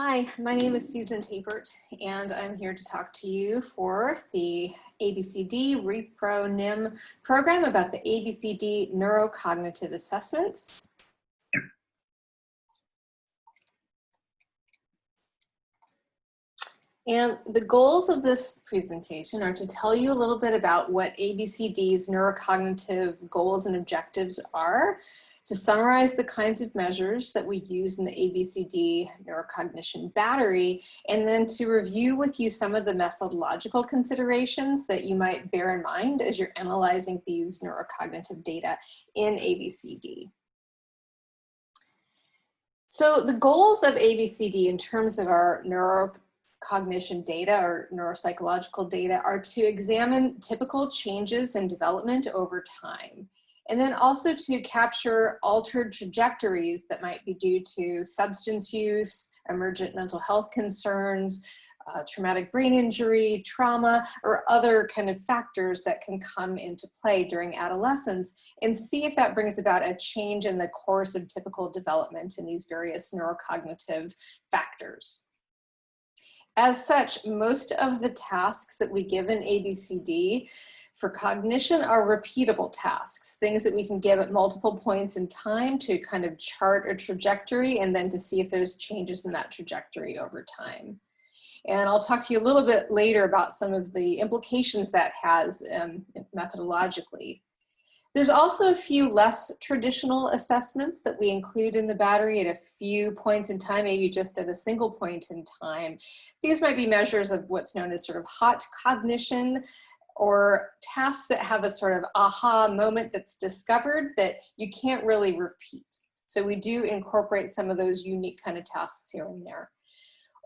Hi, my name is Susan Tapert, and I'm here to talk to you for the ABCD ReproNim program about the ABCD neurocognitive assessments. And the goals of this presentation are to tell you a little bit about what ABCD's neurocognitive goals and objectives are, to summarize the kinds of measures that we use in the ABCD neurocognition battery, and then to review with you some of the methodological considerations that you might bear in mind as you're analyzing these neurocognitive data in ABCD. So the goals of ABCD in terms of our neurocognition data or neuropsychological data are to examine typical changes in development over time and then also to capture altered trajectories that might be due to substance use, emergent mental health concerns, uh, traumatic brain injury, trauma, or other kind of factors that can come into play during adolescence and see if that brings about a change in the course of typical development in these various neurocognitive factors. As such, most of the tasks that we give in ABCD for cognition are repeatable tasks, things that we can give at multiple points in time to kind of chart a trajectory and then to see if there's changes in that trajectory over time. And I'll talk to you a little bit later about some of the implications that has um, methodologically. There's also a few less traditional assessments that we include in the battery at a few points in time, maybe just at a single point in time. These might be measures of what's known as sort of hot cognition, or tasks that have a sort of aha moment that's discovered that you can't really repeat. So we do incorporate some of those unique kind of tasks here and there.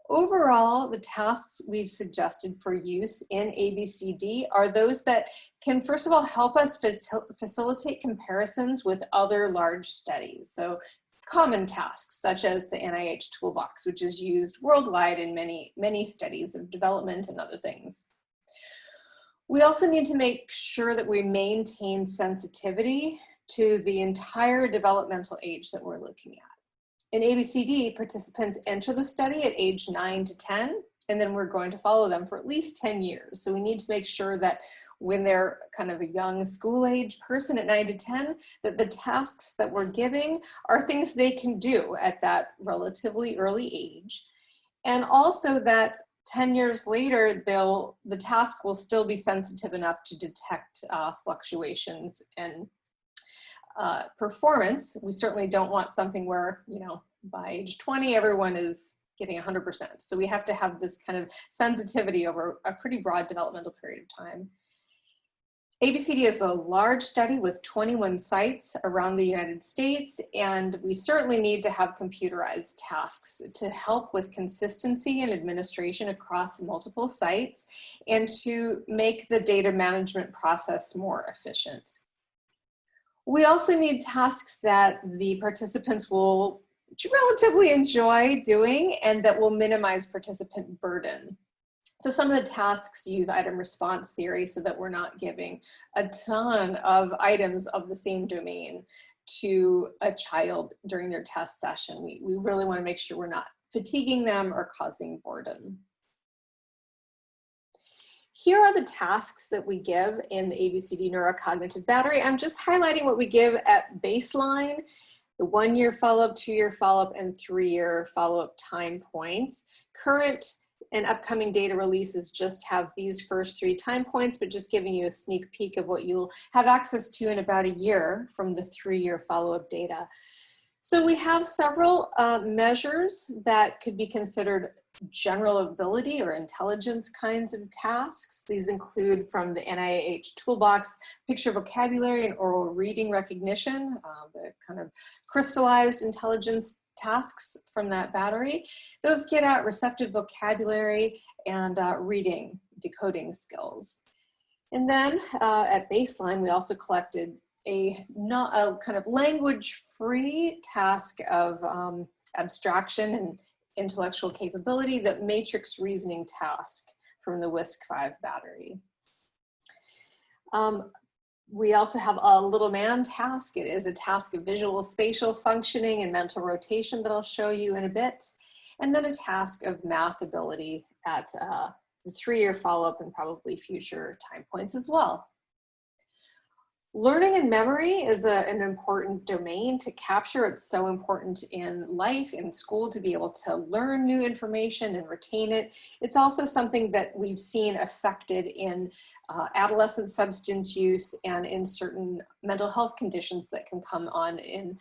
Overall, the tasks we've suggested for use in ABCD are those that can, first of all, help us facil facilitate comparisons with other large studies. So common tasks, such as the NIH Toolbox, which is used worldwide in many, many studies of development and other things. We also need to make sure that we maintain sensitivity to the entire developmental age that we're looking at. In ABCD, participants enter the study at age 9 to 10, and then we're going to follow them for at least 10 years. So we need to make sure that when they're kind of a young school age person at 9 to 10, that the tasks that we're giving are things they can do at that relatively early age. And also that 10 years later, they'll, the task will still be sensitive enough to detect uh, fluctuations in uh, performance. We certainly don't want something where, you know, by age 20, everyone is getting 100%. So we have to have this kind of sensitivity over a pretty broad developmental period of time. ABCD is a large study with 21 sites around the United States, and we certainly need to have computerized tasks to help with consistency and administration across multiple sites and to make the data management process more efficient. We also need tasks that the participants will relatively enjoy doing and that will minimize participant burden. So some of the tasks use item response theory so that we're not giving a ton of items of the same domain to a child during their test session. We, we really wanna make sure we're not fatiguing them or causing boredom. Here are the tasks that we give in the ABCD neurocognitive battery. I'm just highlighting what we give at baseline, the one year follow-up, two year follow-up, and three year follow-up time points. Current and upcoming data releases just have these first three time points, but just giving you a sneak peek of what you'll have access to in about a year from the three-year follow-up data. So we have several uh, measures that could be considered general ability or intelligence kinds of tasks. These include from the NIH toolbox, picture vocabulary and oral reading recognition, uh, the kind of crystallized intelligence tasks from that battery. Those get at receptive vocabulary and uh, reading, decoding skills. And then uh, at baseline, we also collected a, not, a kind of language-free task of um, abstraction and intellectual capability, the matrix reasoning task from the WISC-V battery. Um, we also have a little man task. It is a task of visual spatial functioning and mental rotation that I'll show you in a bit. and then a task of math ability at uh, the three-year follow-up and probably future time points as well. Learning and memory is a, an important domain to capture. It's so important in life, in school, to be able to learn new information and retain it. It's also something that we've seen affected in uh, adolescent substance use and in certain mental health conditions that can come on in,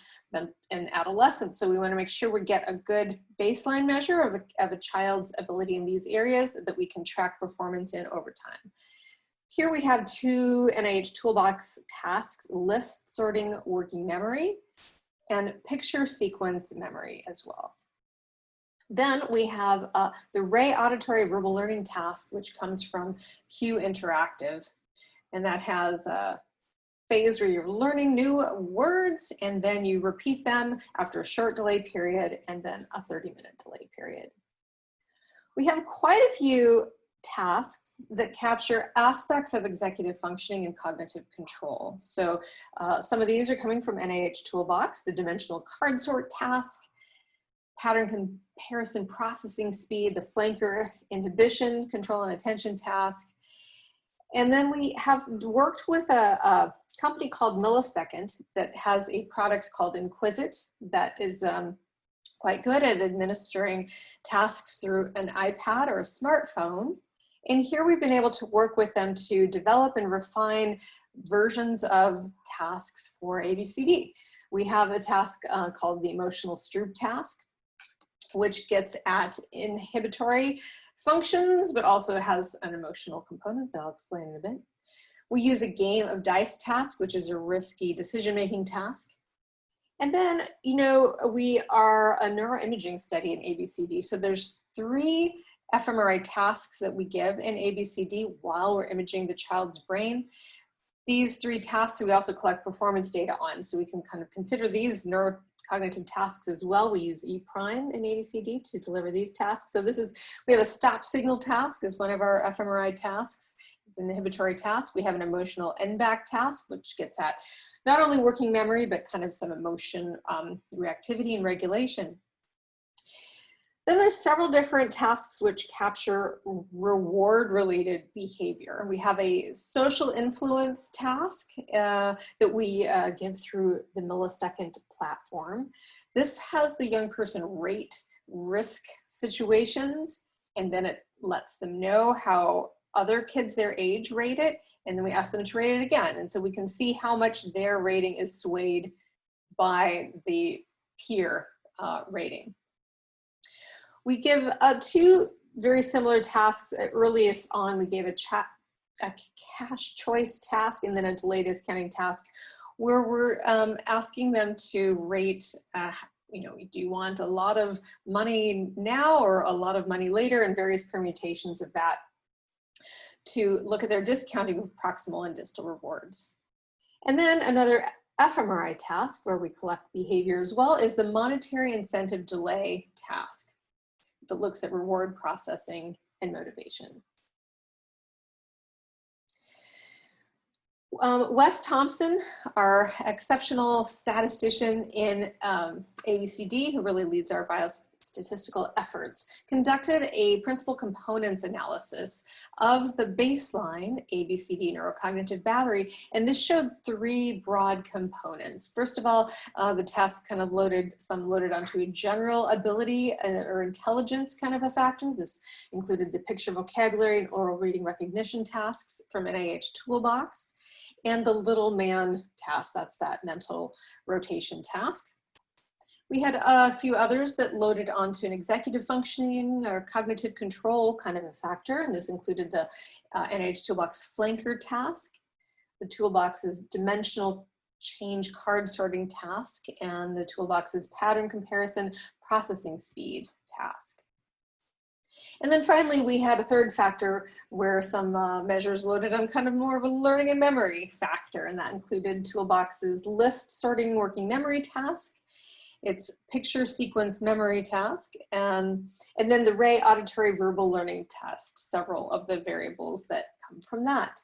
in adolescence. So we wanna make sure we get a good baseline measure of a, of a child's ability in these areas that we can track performance in over time. Here we have two NIH toolbox tasks, list sorting working memory and picture sequence memory as well. Then we have uh, the Rey auditory verbal learning task, which comes from Q Interactive. And that has a phase where you're learning new words and then you repeat them after a short delay period and then a 30 minute delay period. We have quite a few tasks that capture aspects of executive functioning and cognitive control. So uh, some of these are coming from NIH Toolbox, the dimensional card sort task, pattern comparison processing speed, the flanker inhibition, control and attention task. And then we have worked with a, a company called Millisecond that has a product called Inquisit that is um, quite good at administering tasks through an iPad or a smartphone. And here we've been able to work with them to develop and refine versions of tasks for ABCD. We have a task uh, called the emotional Stroop task, which gets at inhibitory functions, but also has an emotional component that I'll explain in a bit. We use a game of dice task, which is a risky decision-making task. And then, you know, we are a neuroimaging study in ABCD. So there's three fMRI tasks that we give in ABCD while we're imaging the child's brain. These three tasks we also collect performance data on, so we can kind of consider these neurocognitive tasks as well. We use E prime in ABCD to deliver these tasks. So this is, we have a stop signal task as one of our fMRI tasks. It's an inhibitory task. We have an emotional n-back task, which gets at not only working memory, but kind of some emotion um, reactivity and regulation. Then there's several different tasks which capture reward related behavior. We have a social influence task uh, that we uh, give through the millisecond platform. This has the young person rate risk situations and then it lets them know how other kids their age rate it and then we ask them to rate it again. And so we can see how much their rating is swayed by the peer uh, rating. We give uh, two very similar tasks at earliest on. We gave a, a cash choice task and then a delayed discounting task where we're um, asking them to rate, uh, you know, do you want a lot of money now or a lot of money later and various permutations of that to look at their discounting of proximal and distal rewards. And then another fMRI task where we collect behavior as well is the monetary incentive delay task that looks at reward processing and motivation. Um, Wes Thompson, our exceptional statistician in um, ABCD, who really leads our biostatistical efforts, conducted a principal components analysis of the baseline ABCD neurocognitive battery, and this showed three broad components. First of all, uh, the test kind of loaded, some loaded onto a general ability uh, or intelligence kind of a factor. This included the picture vocabulary and oral reading recognition tasks from NIH Toolbox and the little man task, that's that mental rotation task. We had a few others that loaded onto an executive functioning or cognitive control kind of a factor, and this included the uh, NIH Toolbox flanker task, the Toolbox's dimensional change card sorting task, and the Toolbox's pattern comparison processing speed task. And then finally, we had a third factor where some uh, measures loaded on kind of more of a learning and memory factor, and that included Toolbox's list sorting working memory task, its picture sequence memory task, and, and then the Rey auditory verbal learning test, several of the variables that come from that.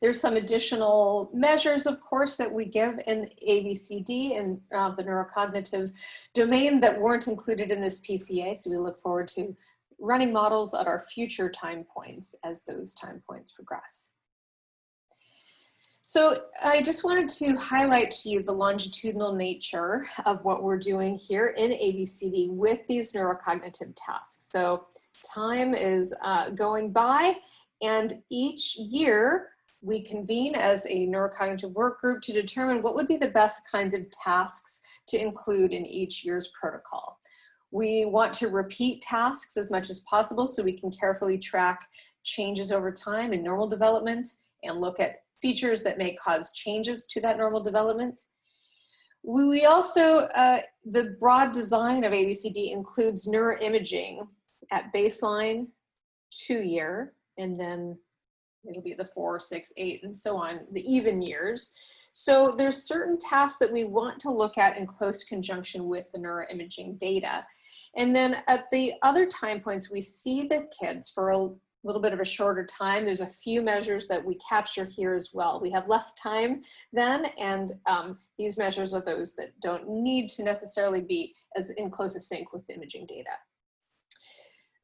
There's some additional measures, of course, that we give in ABCD and uh, the neurocognitive domain that weren't included in this PCA. So we look forward to running models at our future time points as those time points progress. So I just wanted to highlight to you the longitudinal nature of what we're doing here in ABCD with these neurocognitive tasks. So time is uh, going by and each year we convene as a neurocognitive work group to determine what would be the best kinds of tasks to include in each year's protocol. We want to repeat tasks as much as possible so we can carefully track changes over time in normal development and look at features that may cause changes to that normal development. We also, uh, the broad design of ABCD includes neuroimaging at baseline, two year, and then it'll be the four, six, eight, and so on, the even years. So there's certain tasks that we want to look at in close conjunction with the neuroimaging data. And then at the other time points, we see the kids for a little bit of a shorter time. There's a few measures that we capture here as well. We have less time then, and um, these measures are those that don't need to necessarily be as in closest sync with the imaging data.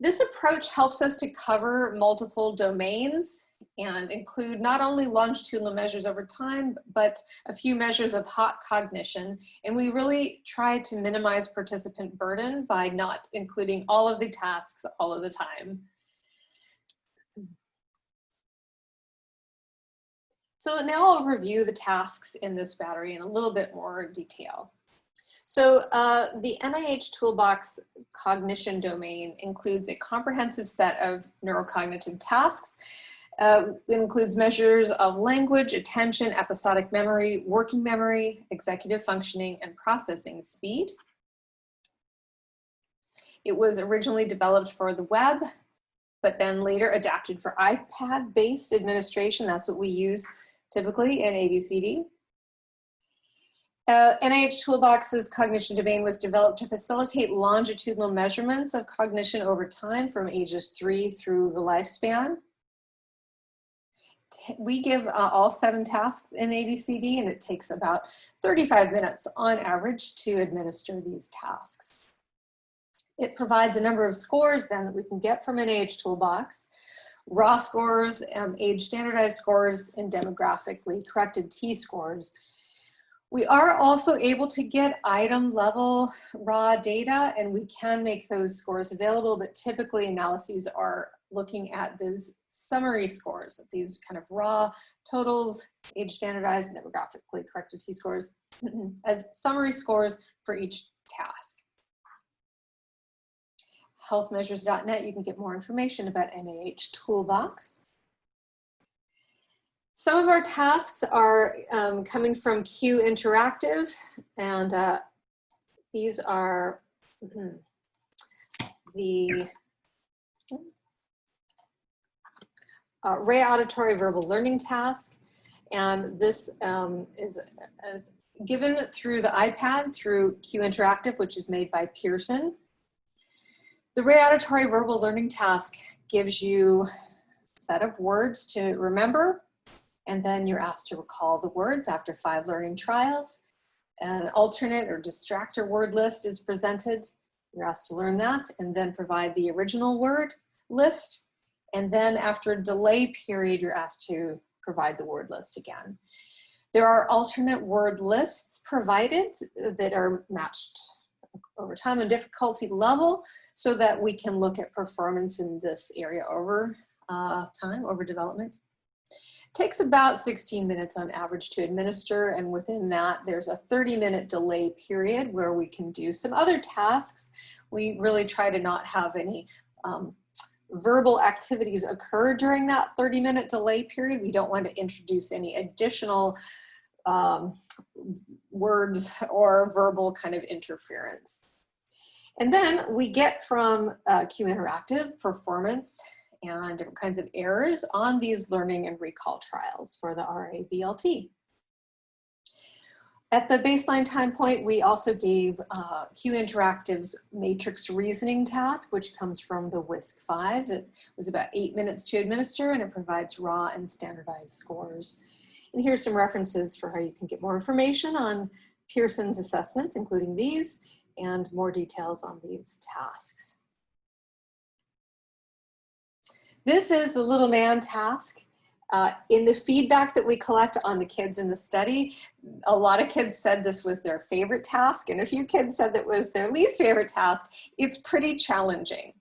This approach helps us to cover multiple domains and include not only longitudinal measures over time, but a few measures of hot cognition. And we really try to minimize participant burden by not including all of the tasks all of the time. So now I'll review the tasks in this battery in a little bit more detail. So uh, the NIH Toolbox cognition domain includes a comprehensive set of neurocognitive tasks. Uh, it includes measures of language, attention, episodic memory, working memory, executive functioning, and processing speed. It was originally developed for the web, but then later adapted for iPad-based administration. That's what we use typically in ABCD. Uh, NIH Toolbox's cognition domain was developed to facilitate longitudinal measurements of cognition over time from ages three through the lifespan. We give uh, all seven tasks in ABCD and it takes about 35 minutes on average to administer these tasks. It provides a number of scores then that we can get from NIH Toolbox raw scores, um, age standardized scores, and demographically corrected T-scores. We are also able to get item level raw data and we can make those scores available, but typically analyses are looking at these summary scores, these kind of raw totals, age standardized, demographically corrected T-scores as summary scores for each task healthmeasures.net, you can get more information about NIH Toolbox. Some of our tasks are um, coming from Q Interactive, and uh, these are mm, the uh, Rey Auditory Verbal Learning Task, and this um, is, is given through the iPad through Q Interactive, which is made by Pearson. The Rey Auditory Verbal Learning Task gives you a set of words to remember, and then you're asked to recall the words after five learning trials. An alternate or distractor word list is presented. You're asked to learn that and then provide the original word list. And then after a delay period, you're asked to provide the word list again. There are alternate word lists provided that are matched over time and difficulty level so that we can look at performance in this area over uh, time, over development. Takes about 16 minutes on average to administer and within that there's a 30 minute delay period where we can do some other tasks. We really try to not have any um, verbal activities occur during that 30 minute delay period. We don't want to introduce any additional um, words or verbal kind of interference. And then we get from uh, Q Interactive performance and different kinds of errors on these learning and recall trials for the RAVLT. At the baseline time point, we also gave uh, Q Interactive's matrix reasoning task, which comes from the WISC-5. It was about eight minutes to administer and it provides raw and standardized scores. And here's some references for how you can get more information on Pearson's assessments, including these, and more details on these tasks. This is the little man task. Uh, in the feedback that we collect on the kids in the study, a lot of kids said this was their favorite task, and a few kids said that was their least favorite task. It's pretty challenging.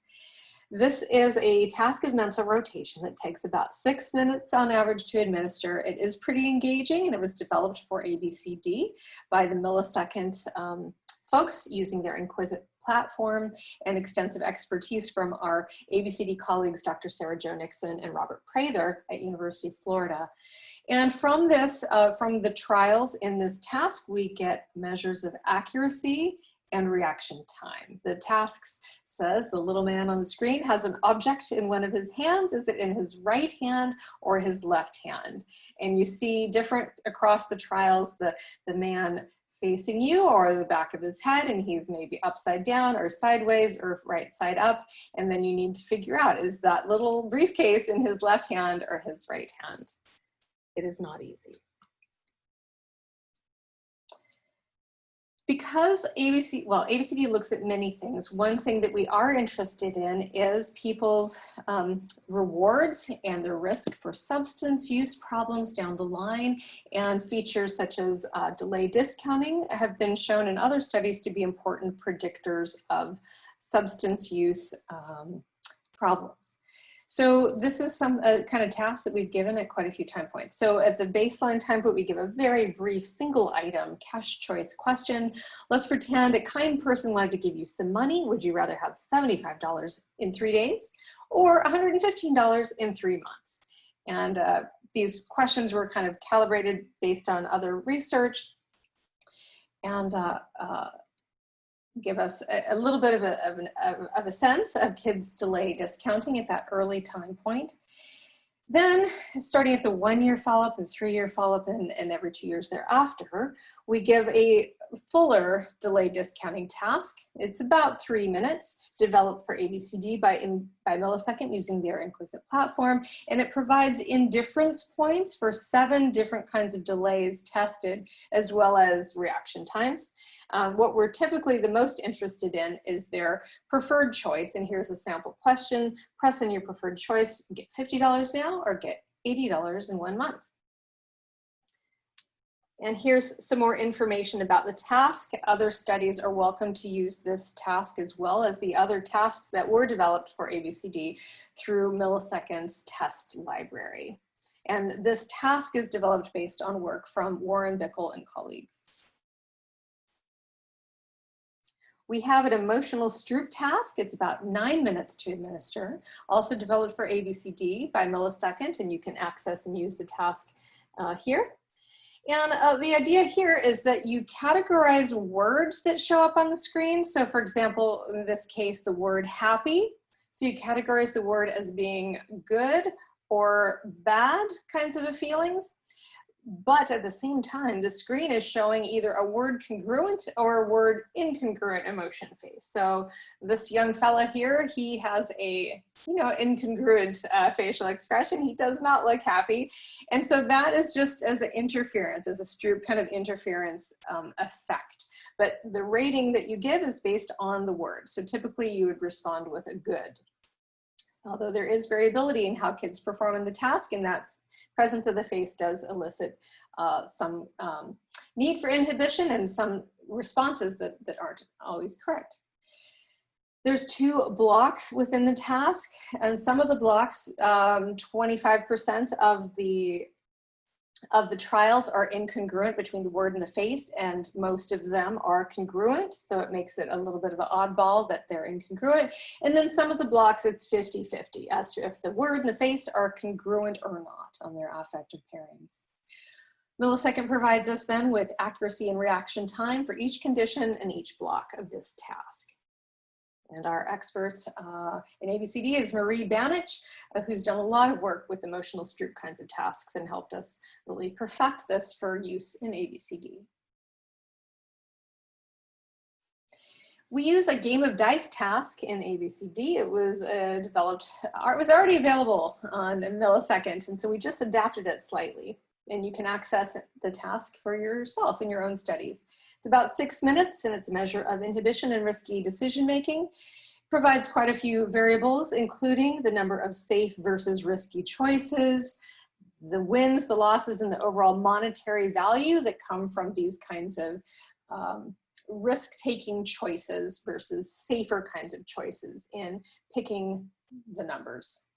This is a task of mental rotation that takes about six minutes on average to administer. It is pretty engaging and it was developed for ABCD by the millisecond um, folks using their Inquisit platform and extensive expertise from our ABCD colleagues, Dr. Sara Jo Nixon and Robert Prather at University of Florida. And from this, uh, from the trials in this task, we get measures of accuracy and reaction time. The tasks says the little man on the screen has an object in one of his hands. Is it in his right hand or his left hand? And you see different across the trials, the, the man facing you or the back of his head and he's maybe upside down or sideways or right side up. And then you need to figure out, is that little briefcase in his left hand or his right hand? It is not easy. Because ABC, well, ABCD looks at many things. One thing that we are interested in is people's um, rewards and their risk for substance use problems down the line and features such as uh, delay discounting have been shown in other studies to be important predictors of substance use um, problems. So this is some uh, kind of tasks that we've given at quite a few time points. So at the baseline time point, we give a very brief single item cash choice question. Let's pretend a kind person wanted to give you some money. Would you rather have $75 in three days or $115 in three months? And uh, these questions were kind of calibrated based on other research. And uh, uh give us a, a little bit of a, of, an, of a sense of kids delay discounting at that early time point. Then starting at the one year follow-up, the three year follow-up, and, and every two years thereafter, we give a fuller delay discounting task. It's about three minutes, developed for ABCD by, in, by millisecond using their Inquisit platform, and it provides indifference points for seven different kinds of delays tested, as well as reaction times. Um, what we're typically the most interested in is their preferred choice, and here's a sample question. Press in your preferred choice, get $50 now or get $80 in one month. And here's some more information about the task. Other studies are welcome to use this task as well as the other tasks that were developed for ABCD through Millisecond's test library. And this task is developed based on work from Warren Bickel and colleagues. We have an emotional Stroop task. It's about nine minutes to administer, also developed for ABCD by Millisecond, and you can access and use the task uh, here. And uh, the idea here is that you categorize words that show up on the screen. So for example, in this case, the word happy. So you categorize the word as being good or bad kinds of feelings. But at the same time, the screen is showing either a word congruent or a word incongruent emotion face. So this young fella here, he has a, you know, incongruent uh, facial expression. He does not look happy. And so that is just as an interference, as a Stroop kind of interference um, effect. But the rating that you give is based on the word. So typically you would respond with a good. Although there is variability in how kids perform in the task and that presence of the face does elicit uh, some um, need for inhibition and some responses that, that aren't always correct. There's two blocks within the task and some of the blocks, 25% um, of the of the trials are incongruent between the word and the face and most of them are congruent. So it makes it a little bit of an oddball that they're incongruent. And then some of the blocks it's 50-50 as to if the word and the face are congruent or not on their affective pairings. Millisecond provides us then with accuracy and reaction time for each condition and each block of this task. And our expert uh, in ABCD is Marie Banich, uh, who's done a lot of work with emotional Stroop kinds of tasks and helped us really perfect this for use in ABCD. We use a game of dice task in ABCD. It was uh, developed, uh, it was already available on a millisecond, and so we just adapted it slightly. And you can access the task for yourself in your own studies. It's about six minutes, and it's a measure of inhibition and risky decision making provides quite a few variables, including the number of safe versus risky choices, the wins, the losses, and the overall monetary value that come from these kinds of um, risk-taking choices versus safer kinds of choices in picking the numbers.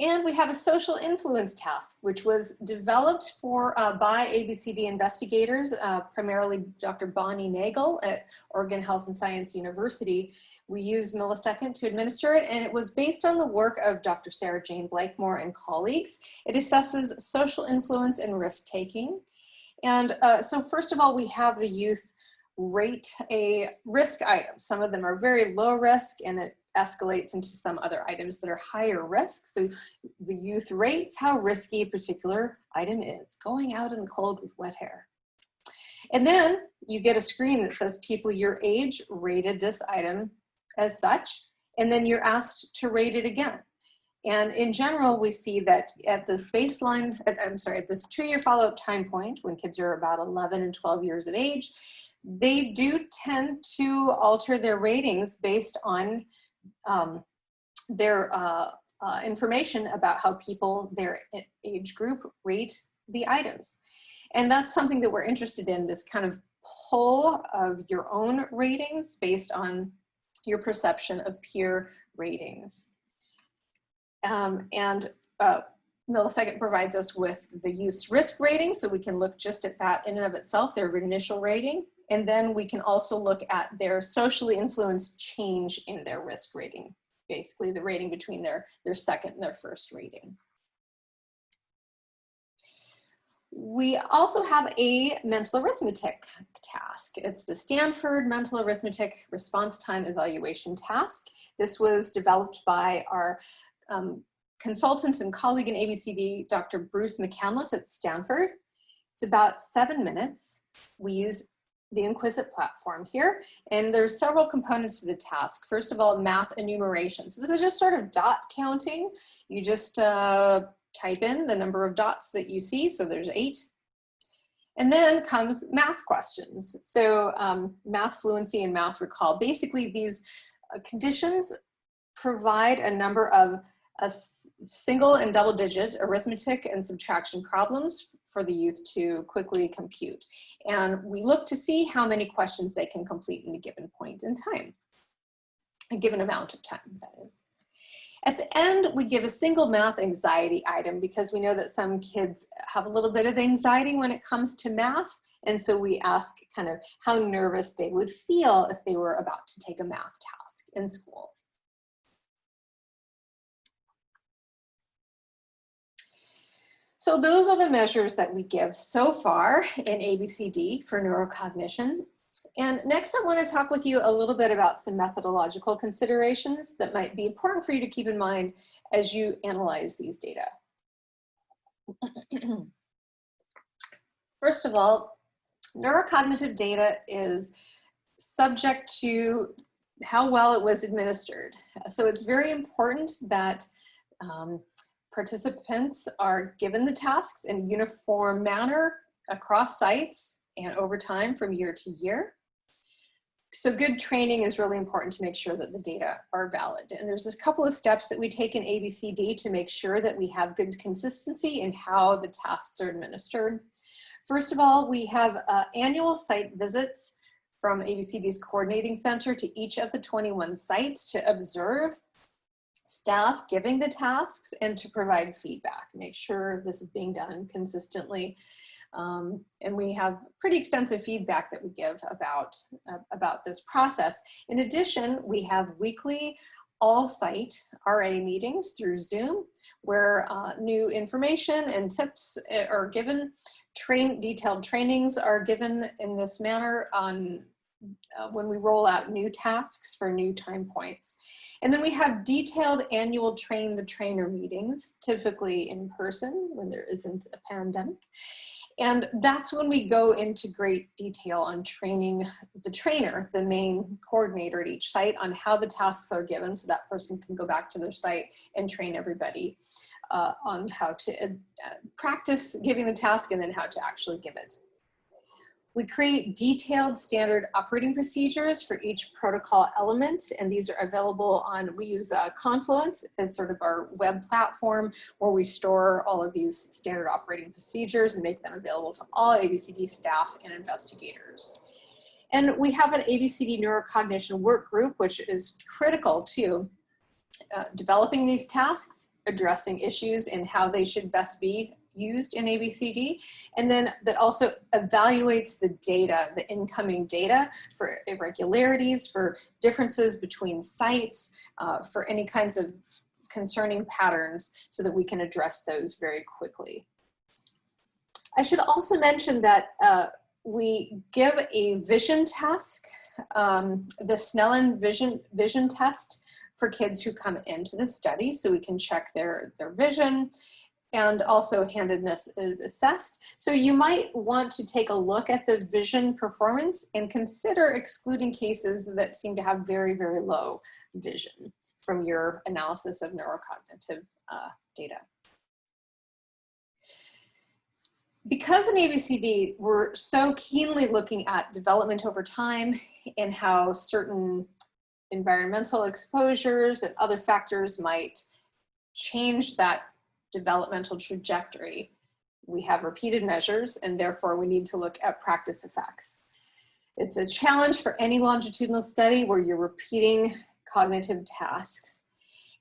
And we have a social influence task, which was developed for uh, by ABCD investigators, uh, primarily Dr. Bonnie Nagel at Oregon Health and Science University. We used Millisecond to administer it, and it was based on the work of Dr. Sarah-Jayne Blakemore and colleagues. It assesses social influence and risk-taking. And uh, so first of all, we have the youth rate a risk item. Some of them are very low risk and it escalates into some other items that are higher risk. So the youth rates how risky a particular item is, going out in the cold with wet hair. And then you get a screen that says people your age rated this item as such, and then you're asked to rate it again. And in general, we see that at this baseline, I'm sorry, at this two-year follow-up time point, when kids are about 11 and 12 years of age, they do tend to alter their ratings based on um, their uh, uh, information about how people, their age group, rate the items. And that's something that we're interested in, this kind of pull of your own ratings based on your perception of peer ratings. Um, and uh, Millisecond provides us with the youth's risk rating, so we can look just at that in and of itself, their initial rating. And then we can also look at their socially influenced change in their risk rating, basically the rating between their, their second and their first rating. We also have a mental arithmetic task. It's the Stanford Mental Arithmetic Response Time Evaluation Task. This was developed by our um, consultant and colleague in ABCD, Dr. Bruce McCandliss at Stanford. It's about seven minutes. We use the Inquisit platform here. And there's several components to the task. First of all, math enumeration. So this is just sort of dot counting. You just uh, type in the number of dots that you see. So there's eight. And then comes math questions. So um, math fluency and math recall. Basically these uh, conditions provide a number of a single and double digit arithmetic and subtraction problems for the youth to quickly compute. And we look to see how many questions they can complete in a given point in time, a given amount of time, that is. At the end, we give a single math anxiety item because we know that some kids have a little bit of anxiety when it comes to math. And so we ask kind of how nervous they would feel if they were about to take a math task in school. So those are the measures that we give so far in ABCD for neurocognition. And next I wanna talk with you a little bit about some methodological considerations that might be important for you to keep in mind as you analyze these data. First of all, neurocognitive data is subject to how well it was administered. So it's very important that um, Participants are given the tasks in a uniform manner across sites and over time from year to year. So good training is really important to make sure that the data are valid. And there's a couple of steps that we take in ABCD to make sure that we have good consistency in how the tasks are administered. First of all, we have uh, annual site visits from ABCD's coordinating center to each of the 21 sites to observe staff giving the tasks and to provide feedback, make sure this is being done consistently. Um, and we have pretty extensive feedback that we give about, uh, about this process. In addition, we have weekly all-site RA meetings through Zoom where uh, new information and tips eh, are given, train, detailed trainings are given in this manner on uh, when we roll out new tasks for new time points. And then we have detailed annual train the trainer meetings, typically in person when there isn't a pandemic. And that's when we go into great detail on training the trainer, the main coordinator at each site on how the tasks are given so that person can go back to their site and train everybody uh, on how to uh, practice giving the task and then how to actually give it. We create detailed standard operating procedures for each protocol element, and these are available on, we use uh, Confluence as sort of our web platform where we store all of these standard operating procedures and make them available to all ABCD staff and investigators. And we have an ABCD neurocognition work group, which is critical to uh, developing these tasks, addressing issues and how they should best be used in ABCD, and then that also evaluates the data, the incoming data for irregularities, for differences between sites, uh, for any kinds of concerning patterns so that we can address those very quickly. I should also mention that uh, we give a vision task, um, the Snellen vision, vision test for kids who come into the study so we can check their, their vision and also handedness is assessed. So you might want to take a look at the vision performance and consider excluding cases that seem to have very, very low vision from your analysis of neurocognitive uh, data. Because in ABCD, we're so keenly looking at development over time and how certain environmental exposures and other factors might change that developmental trajectory. We have repeated measures and therefore we need to look at practice effects. It's a challenge for any longitudinal study where you're repeating cognitive tasks.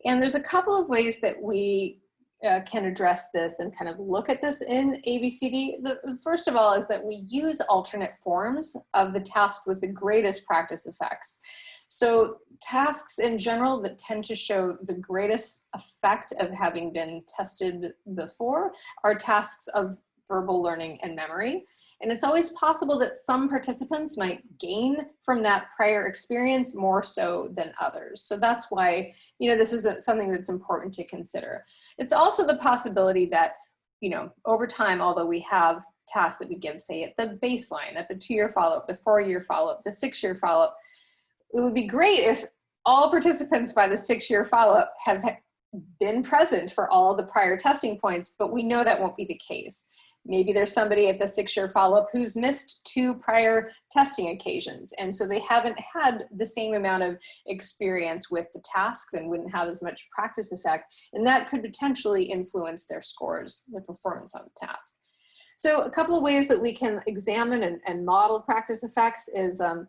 And there's a couple of ways that we uh, can address this and kind of look at this in ABCD. The, first of all is that we use alternate forms of the task with the greatest practice effects. So tasks in general that tend to show the greatest effect of having been tested before are tasks of verbal learning and memory. And it's always possible that some participants might gain from that prior experience more so than others. So that's why, you know, this is a, something that's important to consider. It's also the possibility that, you know, over time, although we have tasks that we give, say at the baseline, at the two-year follow-up, the four-year follow-up, the six-year follow-up, it would be great if all participants by the six-year follow-up have been present for all the prior testing points, but we know that won't be the case. Maybe there's somebody at the six-year follow-up who's missed two prior testing occasions, and so they haven't had the same amount of experience with the tasks and wouldn't have as much practice effect, and that could potentially influence their scores, their performance on the task. So a couple of ways that we can examine and, and model practice effects is um,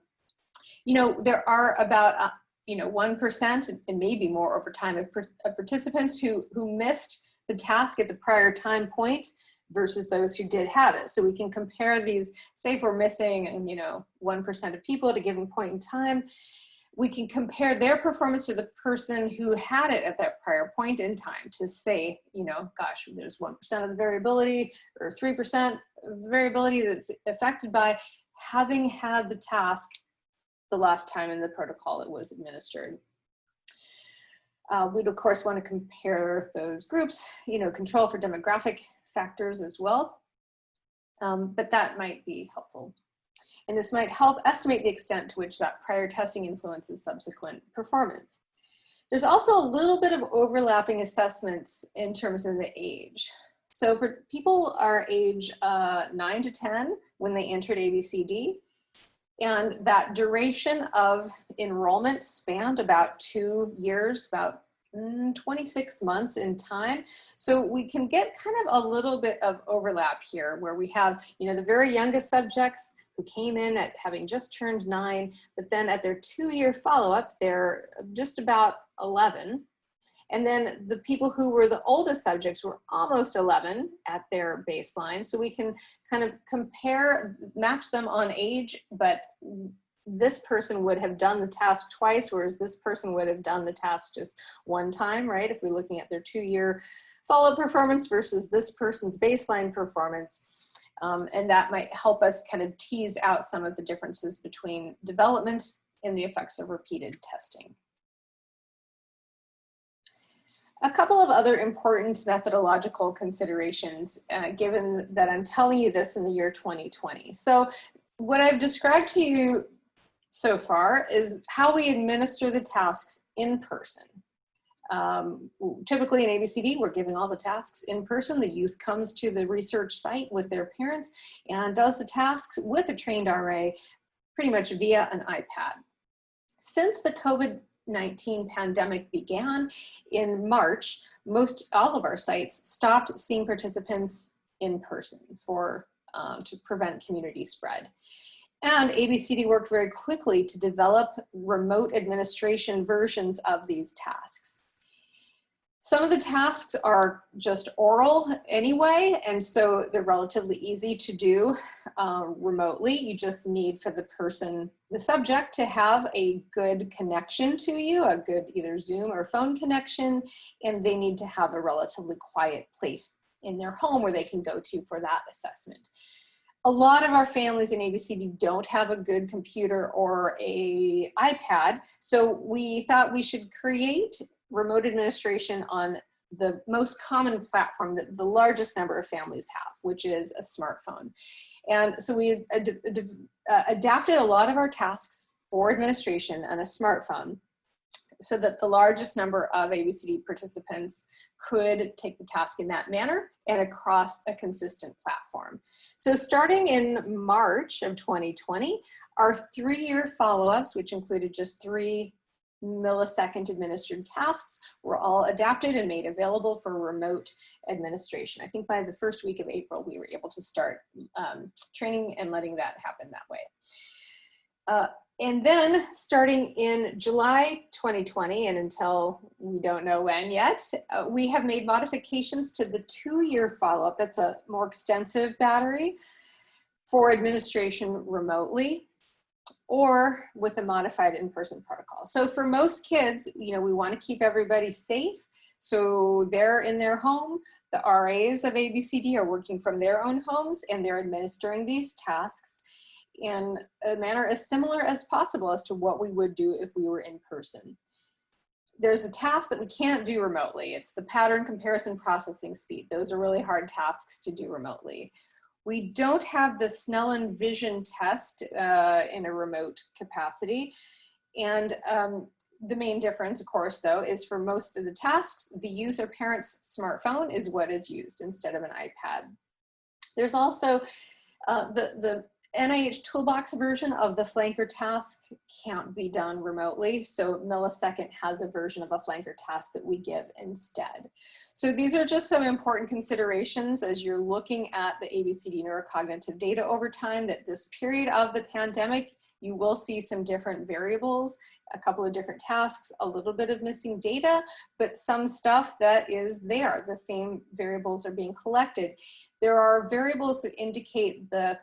you know, there are about, uh, you know, 1% and maybe more over time of, of participants who, who missed the task at the prior time point versus those who did have it. So we can compare these, say if we're missing, you know, 1% of people at a given point in time, we can compare their performance to the person who had it at that prior point in time to say, you know, gosh, there's 1% of the variability or 3% of the variability that's affected by having had the task the last time in the protocol it was administered. Uh, we'd of course want to compare those groups, you know, control for demographic factors as well, um, but that might be helpful. And this might help estimate the extent to which that prior testing influences subsequent performance. There's also a little bit of overlapping assessments in terms of the age. So for people are age uh, 9 to 10 when they entered ABCD, and that duration of enrollment spanned about two years, about mm, 26 months in time. So we can get kind of a little bit of overlap here where we have, you know, the very youngest subjects who came in at having just turned nine, but then at their two year follow-up, they're just about 11. And then the people who were the oldest subjects were almost 11 at their baseline. So we can kind of compare, match them on age, but this person would have done the task twice, whereas this person would have done the task just one time, right? If we're looking at their two-year follow-up performance versus this person's baseline performance. Um, and that might help us kind of tease out some of the differences between development and the effects of repeated testing. A couple of other important methodological considerations, uh, given that I'm telling you this in the year 2020. So what I've described to you so far is how we administer the tasks in person. Um, typically in ABCD, we're giving all the tasks in person. The youth comes to the research site with their parents and does the tasks with a trained RA pretty much via an iPad. Since the COVID-19 pandemic began in March, most all of our sites stopped seeing participants in person for um, to prevent community spread. And ABCD worked very quickly to develop remote administration versions of these tasks. Some of the tasks are just oral anyway, and so they're relatively easy to do um, remotely. You just need for the person, the subject, to have a good connection to you, a good either Zoom or phone connection, and they need to have a relatively quiet place in their home where they can go to for that assessment. A lot of our families in ABCD don't have a good computer or a iPad, so we thought we should create remote administration on the most common platform that the largest number of families have, which is a smartphone. And so we ad ad uh, adapted a lot of our tasks for administration on a smartphone so that the largest number of ABCD participants could take the task in that manner and across a consistent platform. So starting in March of 2020, our three-year follow-ups, which included just three millisecond administered tasks were all adapted and made available for remote administration. I think by the first week of April, we were able to start um, training and letting that happen that way. Uh, and then starting in July 2020 and until we don't know when yet, uh, we have made modifications to the two-year follow-up. That's a more extensive battery for administration remotely or with a modified in-person protocol. So for most kids, you know, we want to keep everybody safe. So they're in their home. The RAs of ABCD are working from their own homes and they're administering these tasks in a manner as similar as possible as to what we would do if we were in person. There's a task that we can't do remotely. It's the pattern comparison processing speed. Those are really hard tasks to do remotely. We don't have the Snellen vision test uh, in a remote capacity. And um, the main difference, of course, though, is for most of the tasks, the youth or parent's smartphone is what is used instead of an iPad. There's also uh, the, the NIH Toolbox version of the flanker task can't be done remotely. So Millisecond has a version of a flanker task that we give instead. So these are just some important considerations as you're looking at the ABCD neurocognitive data over time that this period of the pandemic, you will see some different variables, a couple of different tasks, a little bit of missing data, but some stuff that is there. The same variables are being collected. There are variables that indicate the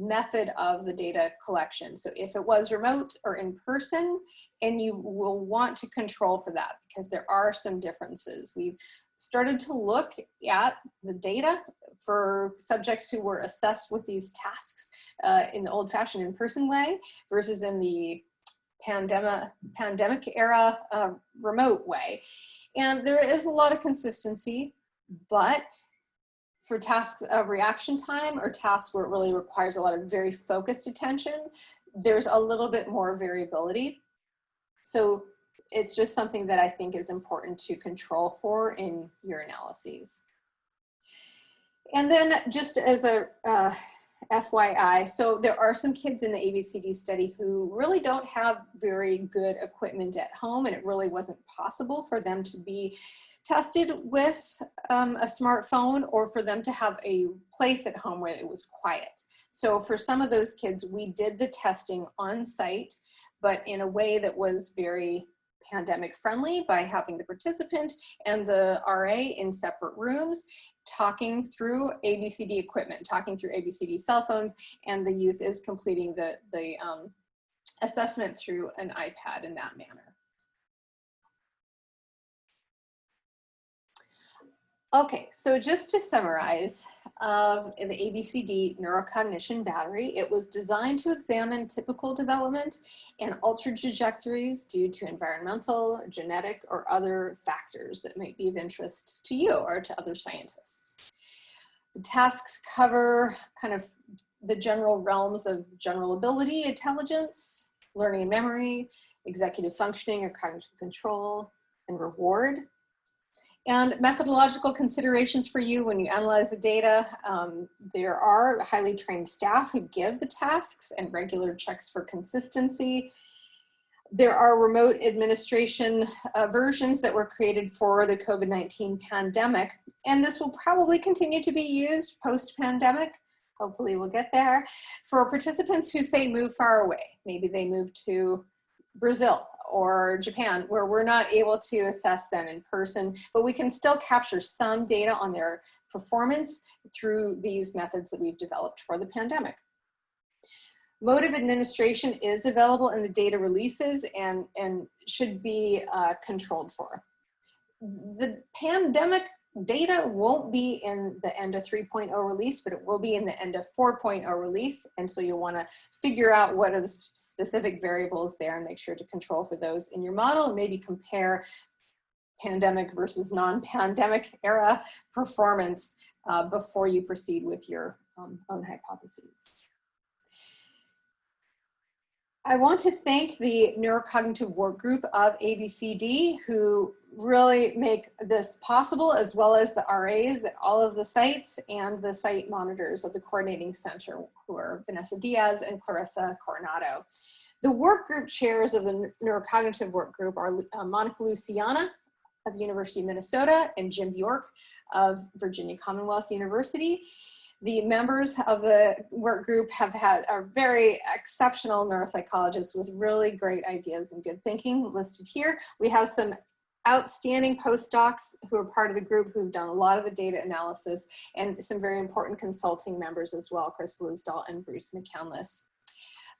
method of the data collection. So if it was remote or in person, and you will want to control for that because there are some differences. We've started to look at the data for subjects who were assessed with these tasks uh, in the old fashioned in-person way versus in the pandemic, pandemic era uh, remote way. And there is a lot of consistency, but for tasks of reaction time or tasks where it really requires a lot of very focused attention, there's a little bit more variability. So it's just something that I think is important to control for in your analyses. And then just as a uh, FYI, so there are some kids in the ABCD study who really don't have very good equipment at home and it really wasn't possible for them to be tested with um, a smartphone or for them to have a place at home where it was quiet. So for some of those kids, we did the testing on site, but in a way that was very pandemic friendly by having the participant and the RA in separate rooms, talking through ABCD equipment, talking through ABCD cell phones, and the youth is completing the, the um, assessment through an iPad in that manner. Okay, so just to summarize of the ABCD neurocognition battery, it was designed to examine typical development and altered trajectories due to environmental, genetic, or other factors that might be of interest to you or to other scientists. The tasks cover kind of the general realms of general ability, intelligence, learning and memory, executive functioning or cognitive control, and reward. And methodological considerations for you when you analyze the data, um, there are highly trained staff who give the tasks and regular checks for consistency. There are remote administration uh, versions that were created for the COVID-19 pandemic, and this will probably continue to be used post-pandemic. Hopefully we'll get there. For participants who say move far away, maybe they move to Brazil or Japan where we're not able to assess them in person, but we can still capture some data on their performance through these methods that we've developed for the pandemic. Mode of administration is available in the data releases and, and should be uh, controlled for. The pandemic data won't be in the NDA 3.0 release, but it will be in the NDA 4.0 release. And so you'll wanna figure out what are the specific variables there and make sure to control for those in your model and maybe compare pandemic versus non-pandemic era performance uh, before you proceed with your um, own hypotheses. I want to thank the neurocognitive work group of ABCD who really make this possible as well as the RAs at all of the sites and the site monitors of the coordinating center who are Vanessa Diaz and Clarissa Coronado. The work group chairs of the neurocognitive work group are uh, Monica Luciana of University of Minnesota and Jim Bjork of Virginia Commonwealth University. The members of the work group have had a very exceptional neuropsychologist with really great ideas and good thinking listed here. We have some outstanding postdocs who are part of the group who've done a lot of the data analysis and some very important consulting members as well, Chris Lisdahl and Bruce McCandliss.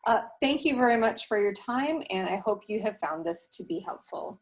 Uh, thank you very much for your time and I hope you have found this to be helpful.